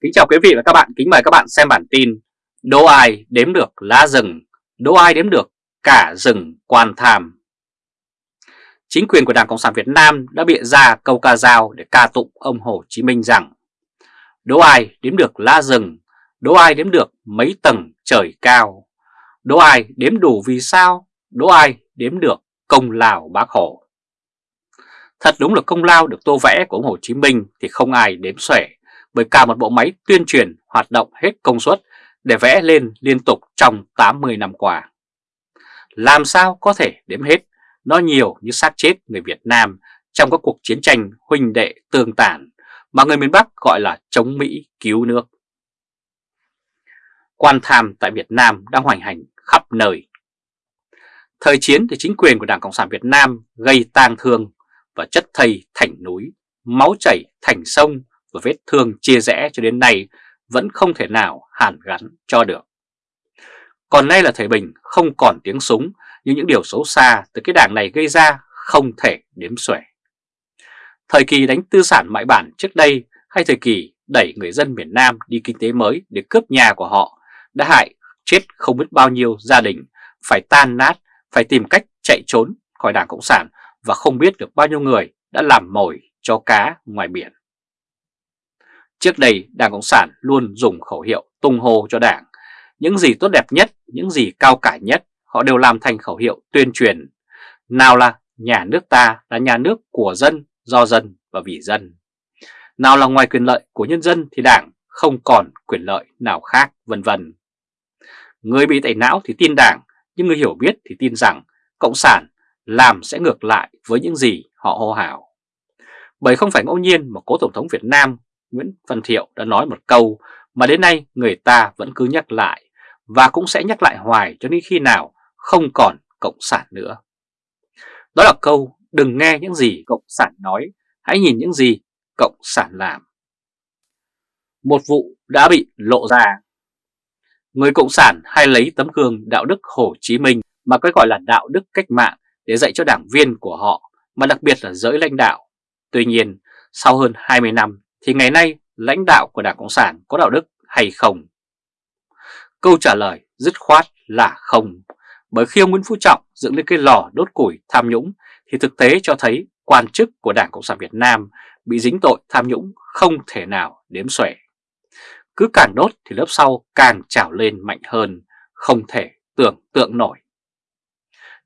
Kính chào quý vị và các bạn, kính mời các bạn xem bản tin Đố ai đếm được lá rừng, đố ai đếm được cả rừng quan tham? Chính quyền của Đảng Cộng sản Việt Nam đã bịa ra câu ca dao để ca tụng ông Hồ Chí Minh rằng Đố ai đếm được lá rừng, đố ai đếm được mấy tầng trời cao? Đố ai đếm đủ vì sao, đố ai đếm được công lao bác Hồ? Thật đúng là công lao được tô vẽ của ông Hồ Chí Minh thì không ai đếm xuể bởi cả một bộ máy tuyên truyền hoạt động hết công suất để vẽ lên liên tục trong 80 năm qua. Làm sao có thể đếm hết, nó nhiều như xác chết người Việt Nam trong các cuộc chiến tranh huynh đệ tương tàn mà người miền Bắc gọi là chống Mỹ cứu nước. Quan tham tại Việt Nam đang hoành hành khắp nơi. Thời chiến thì chính quyền của Đảng Cộng sản Việt Nam gây tang thương và chất thây thành núi, máu chảy thành sông và vết thương chia rẽ cho đến nay vẫn không thể nào hàn gắn cho được. Còn nay là thời bình không còn tiếng súng nhưng những điều xấu xa từ cái đảng này gây ra không thể đếm xuể. Thời kỳ đánh tư sản mại bản trước đây hay thời kỳ đẩy người dân miền Nam đi kinh tế mới để cướp nhà của họ đã hại chết không biết bao nhiêu gia đình phải tan nát, phải tìm cách chạy trốn khỏi Đảng Cộng sản và không biết được bao nhiêu người đã làm mồi cho cá ngoài biển. Trước đây Đảng Cộng sản luôn dùng khẩu hiệu tung hô cho Đảng. Những gì tốt đẹp nhất, những gì cao cả nhất họ đều làm thành khẩu hiệu tuyên truyền. Nào là nhà nước ta là nhà nước của dân, do dân và vì dân. Nào là ngoài quyền lợi của nhân dân thì Đảng không còn quyền lợi nào khác vân vân. Người bị tẩy não thì tin Đảng, nhưng người hiểu biết thì tin rằng Cộng sản làm sẽ ngược lại với những gì họ hô hào. Bởi không phải ngẫu nhiên mà cố Tổng thống Việt Nam Nguyễn Văn Thiệu đã nói một câu mà đến nay người ta vẫn cứ nhắc lại và cũng sẽ nhắc lại hoài cho đến khi nào không còn Cộng sản nữa. Đó là câu đừng nghe những gì Cộng sản nói, hãy nhìn những gì Cộng sản làm. Một vụ đã bị lộ ra. Người Cộng sản hay lấy tấm gương đạo đức Hồ Chí Minh mà cái gọi là đạo đức cách mạng để dạy cho đảng viên của họ, mà đặc biệt là giới lãnh đạo. Tuy nhiên, sau hơn 20 năm thì ngày nay lãnh đạo của Đảng Cộng sản có đạo đức hay không? Câu trả lời dứt khoát là không. Bởi khi ông Nguyễn Phú Trọng dựng lên cái lò đốt củi tham nhũng thì thực tế cho thấy quan chức của Đảng Cộng sản Việt Nam bị dính tội tham nhũng không thể nào đếm xuể. Cứ càng đốt thì lớp sau càng trào lên mạnh hơn, không thể tưởng tượng nổi.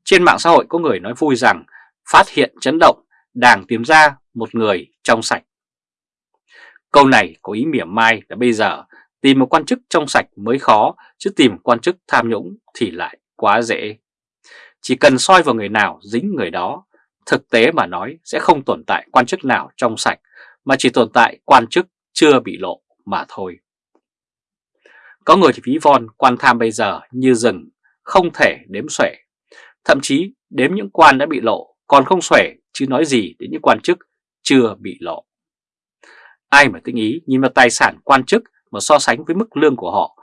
Trên mạng xã hội có người nói vui rằng phát hiện chấn động, Đảng tìm ra một người trong sạch. Câu này có ý mỉa mai là bây giờ tìm một quan chức trong sạch mới khó, chứ tìm quan chức tham nhũng thì lại quá dễ. Chỉ cần soi vào người nào dính người đó, thực tế mà nói sẽ không tồn tại quan chức nào trong sạch, mà chỉ tồn tại quan chức chưa bị lộ mà thôi. Có người thì ví von quan tham bây giờ như rừng, không thể đếm xuể. Thậm chí đếm những quan đã bị lộ còn không xuể chứ nói gì đến những quan chức chưa bị lộ. Ai mà tinh ý nhìn vào tài sản quan chức mà so sánh với mức lương của họ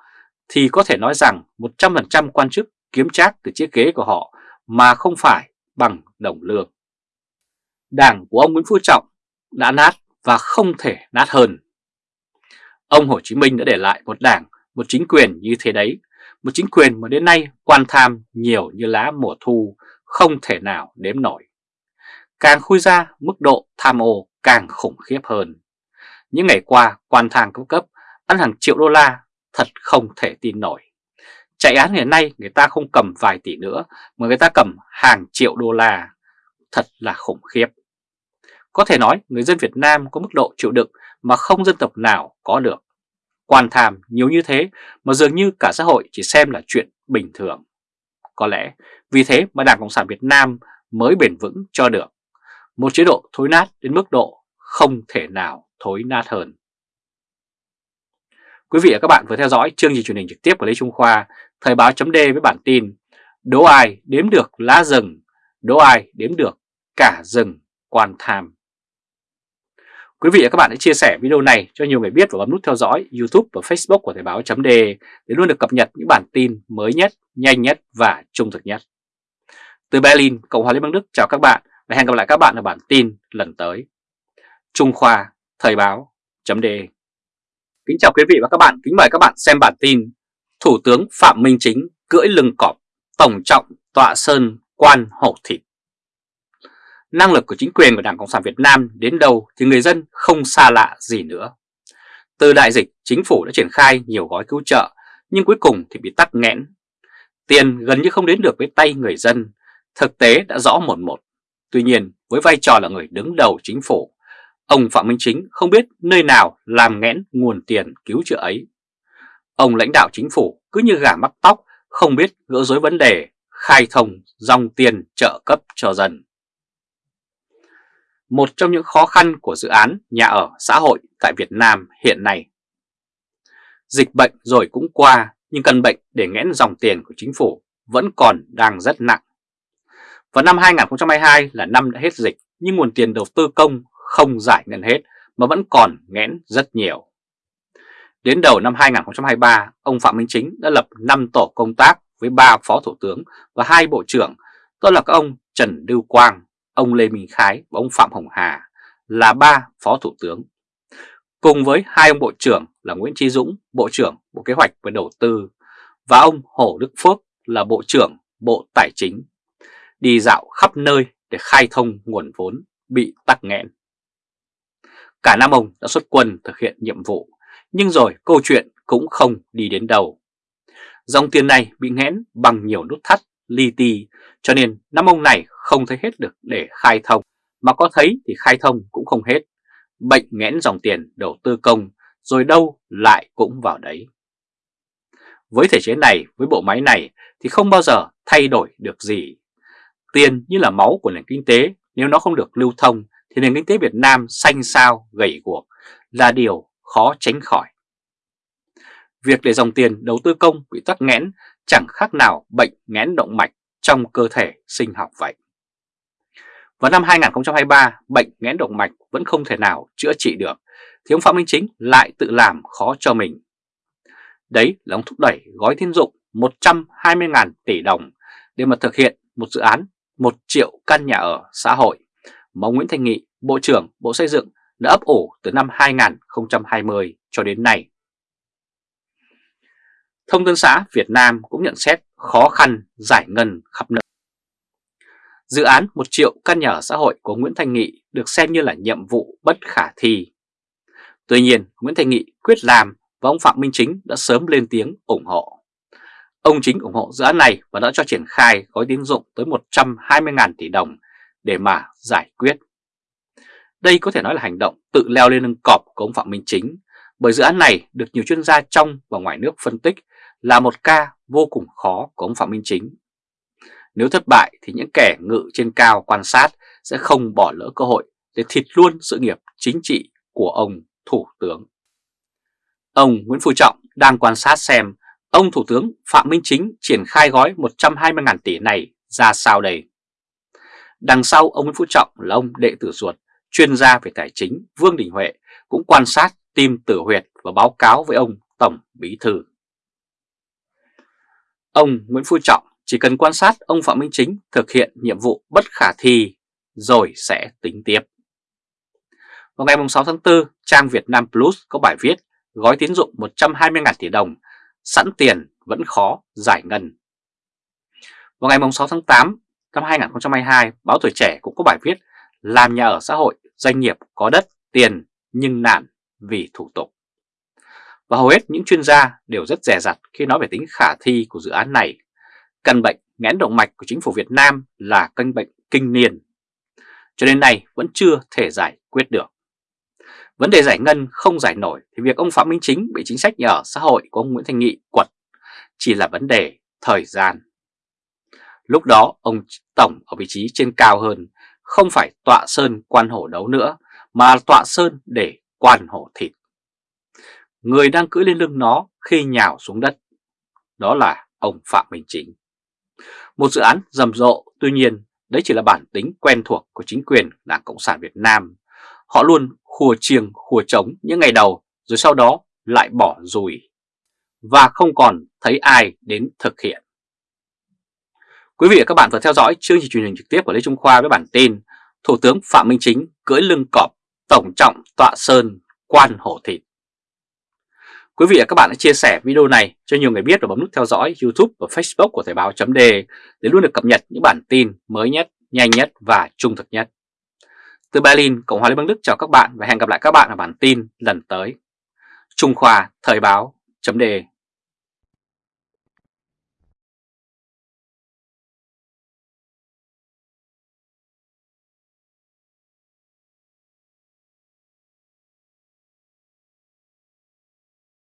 thì có thể nói rằng 100% quan chức kiếm trác từ chiếc ghế của họ mà không phải bằng đồng lương. Đảng của ông Nguyễn Phú Trọng đã nát và không thể nát hơn. Ông Hồ Chí Minh đã để lại một đảng, một chính quyền như thế đấy, một chính quyền mà đến nay quan tham nhiều như lá mùa thu, không thể nào đếm nổi. Càng khui ra, mức độ tham ô càng khủng khiếp hơn. Những ngày qua, quan thang cấp cấp ăn hàng triệu đô la, thật không thể tin nổi. Chạy án ngày nay người ta không cầm vài tỷ nữa, mà người ta cầm hàng triệu đô la. Thật là khủng khiếp. Có thể nói người dân Việt Nam có mức độ chịu đựng mà không dân tộc nào có được. Quan tham nhiều như thế mà dường như cả xã hội chỉ xem là chuyện bình thường. Có lẽ vì thế mà Đảng Cộng sản Việt Nam mới bền vững cho được. Một chế độ thối nát đến mức độ không thể nào thối nát hơn. Quý vị và các bạn vừa theo dõi chương trình truyền hình trực tiếp của Lê Trung Khoa, Thời báo chấm với bản tin Đố ai đếm được lá rừng, đố ai đếm được cả rừng quan tham. Quý vị và các bạn hãy chia sẻ video này cho nhiều người biết và bấm nút theo dõi YouTube và Facebook của Thời báo chấm để luôn được cập nhật những bản tin mới nhất, nhanh nhất và trung thực nhất. Từ Berlin, Cộng hòa Liên bang Đức chào các bạn và hẹn gặp lại các bạn ở bản tin lần tới. Trung Khoa Thời báo chấm Kính chào quý vị và các bạn, kính mời các bạn xem bản tin Thủ tướng Phạm Minh Chính cưỡi lưng cọp, tổng trọng tọa sơn quan hổ thịt Năng lực của chính quyền của Đảng Cộng sản Việt Nam đến đâu thì người dân không xa lạ gì nữa. Từ đại dịch, chính phủ đã triển khai nhiều gói cứu trợ nhưng cuối cùng thì bị tắc nghẽn. Tiền gần như không đến được với tay người dân, thực tế đã rõ một một. Tuy nhiên với vai trò là người đứng đầu chính phủ Ông Phạm Minh Chính không biết nơi nào làm nghẽn nguồn tiền cứu trợ ấy. Ông lãnh đạo chính phủ cứ như gà mắc tóc, không biết gỡ rối vấn đề, khai thông dòng tiền trợ cấp cho dân. Một trong những khó khăn của dự án nhà ở xã hội tại Việt Nam hiện nay. Dịch bệnh rồi cũng qua, nhưng căn bệnh để nghẽn dòng tiền của chính phủ vẫn còn đang rất nặng. Vào năm 2022 là năm đã hết dịch, nhưng nguồn tiền đầu tư công không giải ngân hết mà vẫn còn nghẽn rất nhiều. Đến đầu năm 2023, ông Phạm Minh Chính đã lập 5 tổ công tác với 3 phó thủ tướng và hai bộ trưởng, đó là các ông Trần Lưu Quang, ông Lê Minh Khái và ông Phạm Hồng Hà là ba phó thủ tướng. Cùng với hai ông bộ trưởng là Nguyễn Chí Dũng, Bộ trưởng Bộ Kế hoạch và Đầu tư và ông Hồ Đức Phước là Bộ trưởng Bộ Tài chính, đi dạo khắp nơi để khai thông nguồn vốn bị tắc nghẽn. Cả năm ông đã xuất quân thực hiện nhiệm vụ, nhưng rồi câu chuyện cũng không đi đến đâu. Dòng tiền này bị nghẽn bằng nhiều nút thắt, li ti, cho nên năm ông này không thấy hết được để khai thông, mà có thấy thì khai thông cũng không hết. Bệnh nghẽn dòng tiền đầu tư công, rồi đâu lại cũng vào đấy. Với thể chế này, với bộ máy này thì không bao giờ thay đổi được gì. Tiền như là máu của nền kinh tế, nếu nó không được lưu thông thì nền kinh tế Việt Nam xanh sao gầy guộc là điều khó tránh khỏi. Việc để dòng tiền đầu tư công bị tắc nghẽn chẳng khác nào bệnh nghẽn động mạch trong cơ thể sinh học vậy. Vào năm 2023, bệnh nghẽn động mạch vẫn không thể nào chữa trị được, thì ông Phạm Minh Chính lại tự làm khó cho mình. Đấy là ông thúc đẩy gói tín dụng 120.000 tỷ đồng để mà thực hiện một dự án 1 triệu căn nhà ở xã hội mà ông Nguyễn Thanh Nghị, Bộ trưởng Bộ Xây dựng đã ấp ủ từ năm 2020 cho đến nay. Thông tấn xã Việt Nam cũng nhận xét khó khăn giải ngân khắp nơi. Dự án 1 triệu căn nhà ở xã hội của Nguyễn Thanh Nghị được xem như là nhiệm vụ bất khả thi. Tuy nhiên, Nguyễn Thanh Nghị quyết làm và ông Phạm Minh Chính đã sớm lên tiếng ủng hộ. Ông Chính ủng hộ dự án này và đã cho triển khai gói tín dụng tới 120.000 tỷ đồng để mà giải quyết. Đây có thể nói là hành động tự leo lên lưng cọp của ông Phạm Minh Chính, bởi dự án này được nhiều chuyên gia trong và ngoài nước phân tích là một ca vô cùng khó của ông Phạm Minh Chính. Nếu thất bại thì những kẻ ngự trên cao quan sát sẽ không bỏ lỡ cơ hội để thịt luôn sự nghiệp chính trị của ông Thủ tướng. Ông Nguyễn Phú Trọng đang quan sát xem ông Thủ tướng Phạm Minh Chính triển khai gói 120.000 tỷ này ra sao đây. Đằng sau ông Nguyễn Phú Trọng là ông đệ tử ruột, chuyên gia về tài chính Vương Đình Huệ cũng quan sát tim tử huyệt và báo cáo với ông Tổng Bí Thư. Ông Nguyễn Phú Trọng chỉ cần quan sát ông Phạm Minh Chính thực hiện nhiệm vụ bất khả thi rồi sẽ tính tiếp. Vào ngày 6 tháng 4, trang Việt Nam Plus có bài viết gói tín dụng 120.000 tỷ đồng, sẵn tiền vẫn khó giải ngân. Vào ngày 6 tháng 8, năm 2022, báo Tuổi Trẻ cũng có bài viết làm nhà ở xã hội, doanh nghiệp có đất, tiền nhưng nản vì thủ tục. Và hầu hết những chuyên gia đều rất rẻ rặt khi nói về tính khả thi của dự án này. Căn bệnh nghẽn động mạch của chính phủ Việt Nam là căn bệnh kinh niên. Cho đến nay vẫn chưa thể giải quyết được. Vấn đề giải ngân không giải nổi thì việc ông Phạm Minh Chính bị chính sách nhà ở xã hội của ông Nguyễn Thanh Nghị quật chỉ là vấn đề thời gian. Lúc đó ông Tổng ở vị trí trên cao hơn, không phải tọa sơn quan hổ đấu nữa, mà tọa sơn để quan hổ thịt. Người đang cưỡi lên lưng nó khi nhào xuống đất, đó là ông Phạm Minh Chính. Một dự án rầm rộ, tuy nhiên đấy chỉ là bản tính quen thuộc của chính quyền Đảng Cộng sản Việt Nam. Họ luôn khua chiêng khua trống những ngày đầu rồi sau đó lại bỏ rùi và không còn thấy ai đến thực hiện. Quý vị và các bạn vừa theo dõi chương trình truyền hình trực tiếp của Lê Trung Khoa với bản tin Thủ tướng Phạm Minh Chính cưỡi lưng cọp tổng trọng tọa sơn quan hổ thịt. Quý vị và các bạn hãy chia sẻ video này cho nhiều người biết và bấm nút theo dõi YouTube và Facebook của Thời báo chấm để luôn được cập nhật những bản tin mới nhất, nhanh nhất và trung thực nhất. Từ Berlin, Cộng hòa Liên bang Đức chào các bạn và hẹn gặp lại các bạn ở bản tin lần tới. Trung Khoa Thời báo chấm